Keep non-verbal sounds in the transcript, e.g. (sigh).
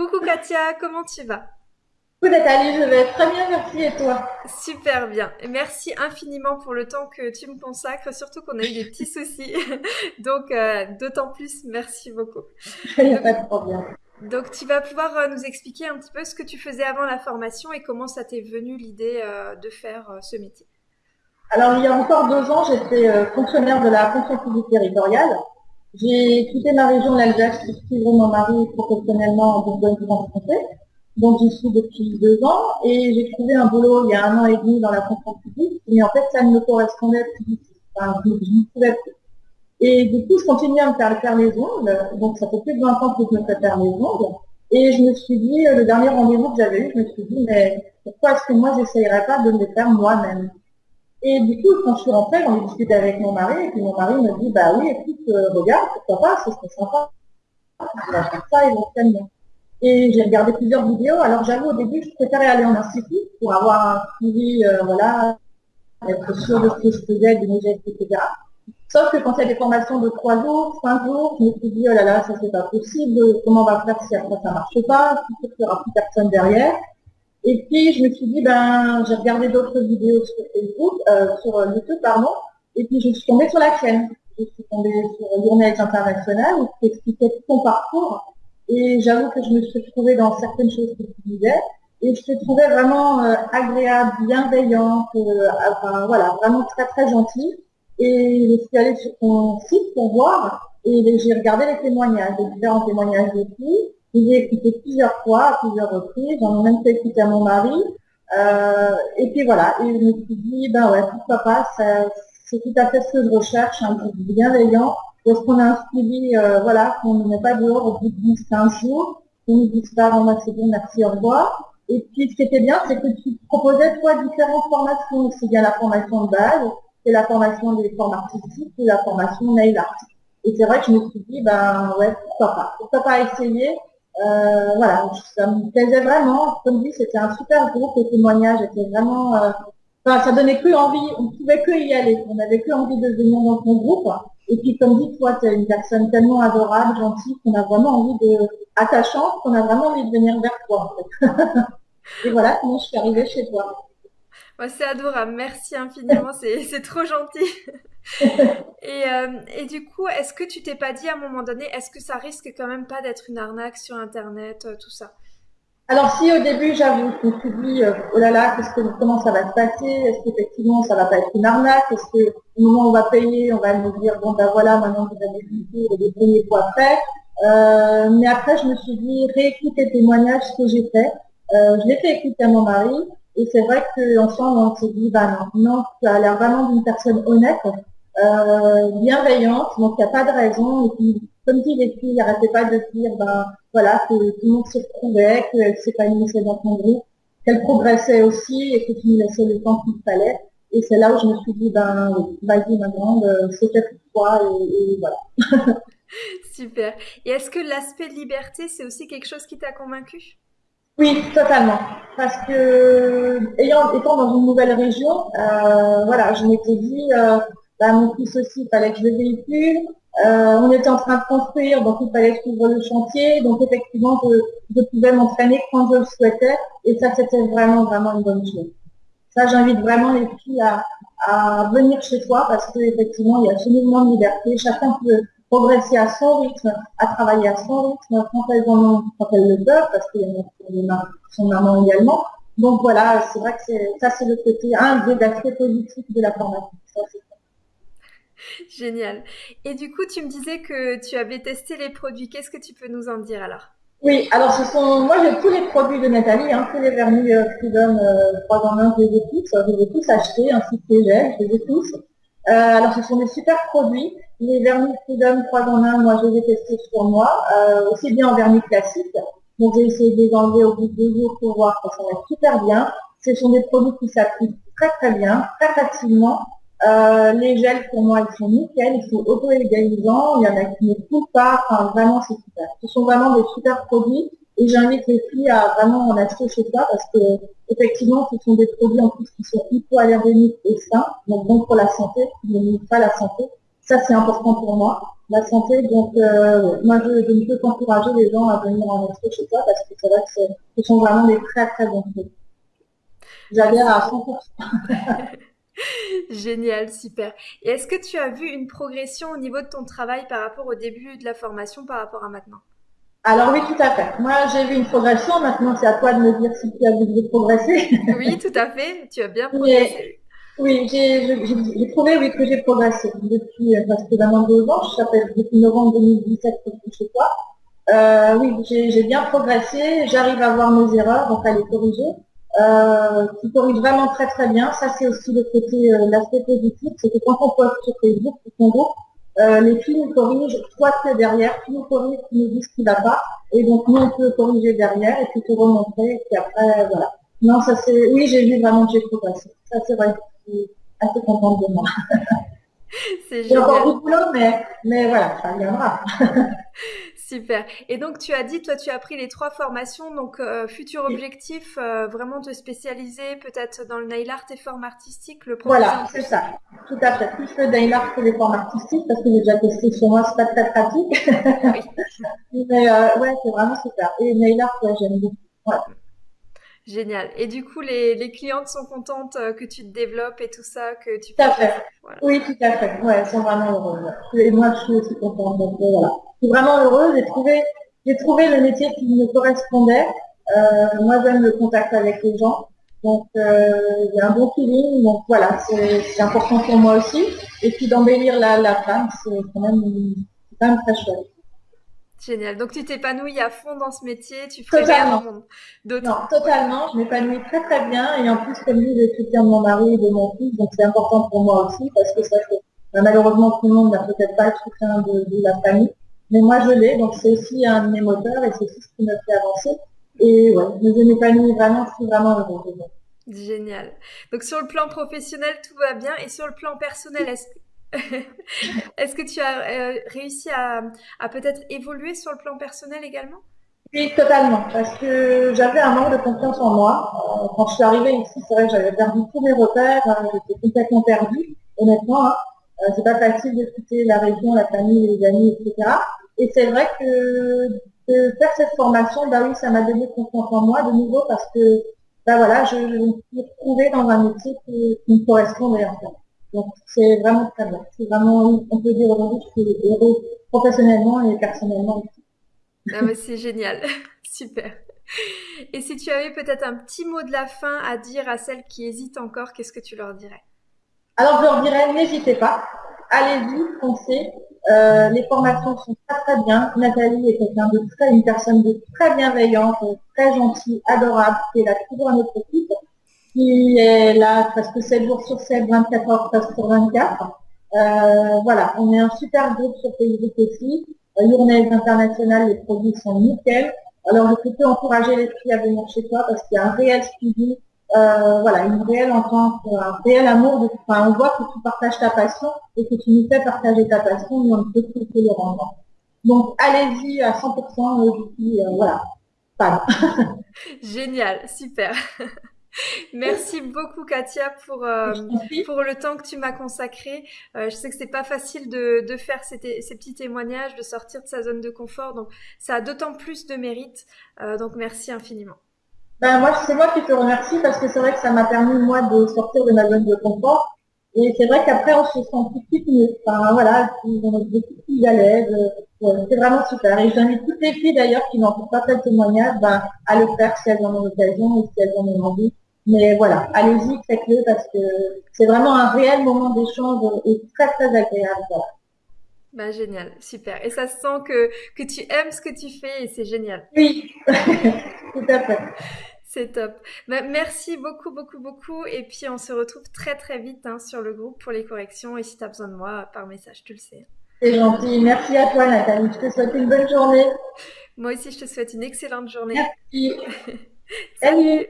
Coucou Katia, comment tu vas? Coucou Nathalie, je vais très bien, merci et toi? Super bien. Merci infiniment pour le temps que tu me consacres, surtout qu'on a eu des petits (laughs) soucis. (laughs) Donc, euh, d'autant plus, merci beaucoup. (laughs) Il n'y a pas de problème. Donc, tu vas pouvoir euh, nous expliquer un petit peu ce que tu faisais avant la formation et comment ça t'est venu l'idée euh, de faire ce métier? Alors, il y a encore deux ans, j'étais fonctionnaire de la fonction publique territoriale. J'ai quitté ma région, l'Alsace, pour suivre mon mari professionnellement en Bourgogne-Franche-Comté. Donc j'y suis depuis deux ans et j'ai trouvé un boulot il y a un an et demi dans la fonction publique, mais en fait ça ne me correspondait plus Enfin, je, ne pouvais plus. Et du coup, je continue à me faire, faire les ongles. Donc ça fait plus de 20 ans que je me fais faire les ongles. Et je me suis dit, le dernier rendez-vous que j'avais eu, je me suis dit, mais pourquoi est-ce que moi, j'essayerais pas de me les faire moi-même? Et du coup, quand je suis rentrée, j'en ai discuté avec mon mari, et puis mon mari me dit, bah oui, écoute, euh, regarde, pourquoi pas, ce serait sympa. Je vais faire ça éventuellement. Et j'ai regardé plusieurs vidéos. Alors j'avoue, au début, je préférais aller en institut pour avoir un suivi, euh, voilà, être sûr de ce que je faisais, de mes gestes, etc. Sauf que quand il y a des formations de trois jours, cinq jours, je me suis dit, oh là là, ça c'est pas possible, comment on va faire si après ça marche pas, si il n'y aura plus personne derrière. Et puis je me suis dit, ben, j'ai regardé d'autres vidéos sur Facebook, euh, sur YouTube, pardon, et puis je suis tombée sur la chaîne. Je suis tombée sur Journée International qui expliquait tout son parcours et j'avoue que je me suis trouvée dans certaines choses que tu disais. Et je te trouvais vraiment euh, agréable, bienveillante, euh, enfin, voilà, vraiment très très gentille. Et je suis allée sur ton site pour voir et j'ai regardé les témoignages, les différents témoignages de filles. J'ai écouté plusieurs fois, à plusieurs reprises. J'en ai même fait écouter à mon mari. Euh, et puis voilà, et je me suis dit, ben ouais, pourquoi pas, c'est tout à fait ce que je recherche, un groupe bienveillant, est-ce qu'on a un suivi, euh, voilà, qu'on ne met pas dehors au bout de 10, 15 jours, qu'on nous dise pas, bon, c'est bon, merci, au revoir. Et puis, ce qui était bien, c'est que tu proposais, toi, différentes formations. C'est bien la formation de base, c'est la formation des formes artistiques, c'est la formation nail art. Et c'est vrai que je me suis dit, ben, ouais, pourquoi pas. Pourquoi pas essayer euh, voilà, ça me plaisait vraiment. Comme dit, c'était un super groupe, les témoignages étaient vraiment, euh, enfin, ça donnait que envie, on pouvait que y aller. On n'avait que envie de venir dans ton groupe. Et puis, comme dit, toi, tu es une personne tellement adorable, gentille, qu'on a vraiment envie de, attachante, qu'on a vraiment envie de venir vers toi, en fait. (laughs) et voilà comment je suis arrivée chez toi. c'est adorable, merci infiniment, c'est trop gentil. (laughs) (laughs) et, euh, et, du coup, est-ce que tu t'es pas dit à un moment donné, est-ce que ça risque quand même pas d'être une arnaque sur Internet, euh, tout ça? Alors si au début j'avoue, je me suis dit, euh, oh là là, que, comment ça va se passer? Est-ce qu'effectivement ça va pas être une arnaque? Est-ce que au moment où on va payer, on va nous dire, bon ben voilà, maintenant vous avez le des premiers poids après. Euh, Mais après je me suis dit, réécoute les témoignages, que j'ai fait. Je l'ai fait écouter à mon mari, et c'est vrai qu'ensemble on s'est dit, bah non, non, tu as l'air vraiment d'une personne honnête, bienveillante, donc il n'y a pas de raison. Et puis, comme dit les filles n'arrêtaient pas de dire, ben voilà, que tout le monde se retrouvait, qu'elle s'épanouissait dans ton groupe, qu'elle progressait aussi et que tu nous laissais le temps qu'il fallait. Et c'est là où je me suis dit, ben vas-y ma grande, c'est fait pour toi et, voilà. (laughs) Super. Et est-ce que l'aspect liberté, c'est aussi quelque chose qui t'a convaincu? Oui, totalement. Parce que, ayant, étant dans une nouvelle région, euh, voilà, je m'étais dit, euh, ben, mon fils aussi, il fallait que je le véhicule. Euh, on était en train de construire, donc il fallait suivre le chantier. Donc effectivement, je, pouvais m'entraîner quand je le souhaitais. Et ça, c'était vraiment, vraiment une bonne chose. Ça, j'invite vraiment les filles à, venir chez toi parce qu'effectivement, il y a ce mouvement de liberté. Chacun peut progresser à son rythme, à travailler à son rythme, quand elles, en quand elles le peuvent, parce qu'il y a son maman également. Donc voilà, c'est vrai que ça, c'est le côté, un des aspects positifs de la formation. (laughs) Génial. Et du coup, tu me disais que tu avais testé les produits. Qu'est-ce que tu peux nous en dire alors? Oui, alors ce sont, moi j'ai tous les produits de Nathalie, hein, tous les vernis euh, Freedom euh, 3 en 1, je les ai tous, je les ai tous achetés, ainsi que les gels, je les ai tous. Euh, alors ce sont des super produits. Les vernis Freedom 3 en 1, moi je les ai testés sur moi, euh, aussi bien en vernis classique. Donc j'ai essayé de les enlever au bout de deux jours pour voir ça va super bien. Ce sont des produits qui s'appliquent très très bien, très facilement. Euh, les gels, pour moi, ils sont nickel, ils sont auto-égalisants, il y en a qui ne coupent pas, enfin, vraiment, c'est super. Ce sont vraiment des super produits et j'invite les filles à vraiment en acheter chez toi parce que, effectivement, ce sont des produits en plus qui sont hypoallergéniques et sains, donc bon pour la santé, qui ne pas la santé. Ça, c'est important pour moi. la santé. Donc, moi, je, ne peux qu'encourager les gens à venir en expo chez toi parce que c'est vrai que ce sont vraiment des très très bons produits. J'adhère à 100%. (laughs) Génial, super. Et est-ce que tu as vu une progression au niveau de ton travail par rapport au début de la formation, par rapport à maintenant? Alors oui, tout à fait. Moi, j'ai vu une progression. Maintenant, c'est à toi de me dire si tu as vu de progresser. (laughs) oui, tout à fait. Tu as bien progressé. oui, j'ai trouvé oui, que j'ai progressé depuis euh, presque deux ans. Je s'appelle depuis novembre 2017 chez toi. Euh, oui, j'ai bien progressé. J'arrive à voir mes erreurs, donc à les corriger euh, qui corrige vraiment très très bien. Ça c'est aussi le côté, euh, l'aspect positif, c'est que quand on poste sur Facebook ou son groupe, euh, les filles nous corrigent, tu es derrière, tu nous corriges, tu nous dis ce qui va pas, et donc nous on peut corriger derrière et puis te remontrer, et puis après voilà. Non, ça c'est, oui j'ai vu vraiment que j'ai progressé. Ça c'est vrai, je suis assez contente de moi. (laughs) C'est encore beaucoup de boulot, mais, mais voilà, ça viendra. (laughs) Super. Et donc, tu as dit, toi, tu as pris les trois formations. Donc, euh, futur objectif, euh, vraiment te spécialiser peut-être dans le nail art et formes artistiques. Le voilà, c'est ça. Tout à fait. Plus le nail art que les formes artistiques, parce que j'ai déjà testé sur moi, c'est pas très pratique. Oui. (laughs) Mais euh, ouais, c'est vraiment super. Et nail art, j'aime beaucoup. Génial. Et du coup, les, les, clientes sont contentes euh, que tu te développes et tout ça, que tu Tout à fait. Oui, tout à fait. Ouais, elles sont vraiment heureuses. Et moi, je suis aussi contente. Donc, voilà. Je suis vraiment heureuse. J'ai trouvé, j'ai trouvé le métier qui me correspondait. Euh, moi, j'aime le contact avec les gens. Donc, euh, il y a un bon feeling. Donc, voilà, c'est important pour moi aussi. Et puis, d'embellir la, la femme, c'est quand même, quand même très chouette. Génial. Donc tu t'épanouis à fond dans ce métier, tu ferais totalement. d'autres. Non, totalement. Je m'épanouis très très bien et en plus comme lui, je soutiens de mon mari et de mon fils, donc c'est important pour moi aussi parce que ça que bah, malheureusement tout le monde n'a peut-être pas le soutien de, la famille, mais moi je l'ai, donc c'est aussi un de mes moteurs et c'est aussi ce qui me fait avancer. Et ouais, je m'épanouis vraiment, je suis vraiment heureuse. Génial. Donc sur le plan professionnel, tout va bien et sur le plan personnel, est-ce (laughs) Est-ce que tu as euh, réussi à, peut-être évoluer sur le plan personnel également? Oui, totalement. Parce que j'avais un manque de confiance en moi. Euh, quand je suis arrivée ici, c'est vrai que j'avais perdu tous mes repères. Hein, j'étais complètement perdue, honnêtement. Hein. Euh, c'est pas facile de quitter la région, la famille, les amis, etc. Et c'est vrai que de faire cette formation, bah oui, ça m'a donné confiance en moi de nouveau parce que bah voilà, je, me suis retrouvée dans un métier qui, me correspondait en. Donc c'est vraiment très bien. C'est vraiment, on peut dire aujourd'hui, je suis heureux professionnellement et personnellement aussi. Ah c'est génial, (laughs) super. Et si tu avais peut-être un petit mot de la fin à dire à celles qui hésitent encore, qu'est-ce que tu leur dirais? Alors je leur dirais, n'hésitez pas, allez-y, foncez. Euh, les formations sont très très bien. Nathalie est quelqu'un de très, une personne de très bienveillante, très gentille, adorable, qui est là toujours à notre équipe qui est là presque 7 jours sur 7, 24 heures sur 24. Euh, voilà, on est un super groupe sur Facebook aussi. Euh, internationale, les produits sont nickel. Alors, je peux encourager les filles à venir chez toi parce qu'il y a un réel suivi, euh, voilà, une réelle entente, un réel amour. Enfin, on voit que tu partages ta passion et que tu nous fais partager ta passion, mais on ne peut que le rendre. Donc, allez-y à 100%, euh, euh, voilà. (laughs) Génial, super. (laughs) (laughs) Merci beaucoup Katia pour, euh, pour le temps que tu m'as consacré. Euh, je sais que c'est pas facile de, de faire ces, ces, petits témoignages, de sortir de sa zone de confort, donc ça a d'autant plus de mérite. Euh, donc merci infiniment. Ben moi, c'est moi qui te remercie parce que c'est vrai que ça m'a permis moi de sortir de ma zone de confort. Et c'est vrai qu'après on se sent tout de suite mieux. Enfin voilà, on est beaucoup plus à l'aise. c'est vraiment super. Et j'invite toutes les filles d'ailleurs qui n'ont pas fait le témoignage ben, à le faire si elles en ont l'occasion et si elles en ont envie. Mais voilà, allez-y, faites-le parce que c'est vraiment un réel moment d'échange et très très agréable. Bah, génial, super. Et ça se sent que, que tu aimes ce que tu fais et c'est génial. Oui, (laughs) tout à fait. C'est top. Bah, merci beaucoup, beaucoup, beaucoup. Et puis, on se retrouve très, très vite hein, sur le groupe pour les corrections. Et si tu as besoin de moi, par message, tu le sais. C'est gentil. Merci à toi, Nathalie. Je te souhaite une bonne journée. Moi aussi, je te souhaite une excellente journée. Merci. (laughs) Salut.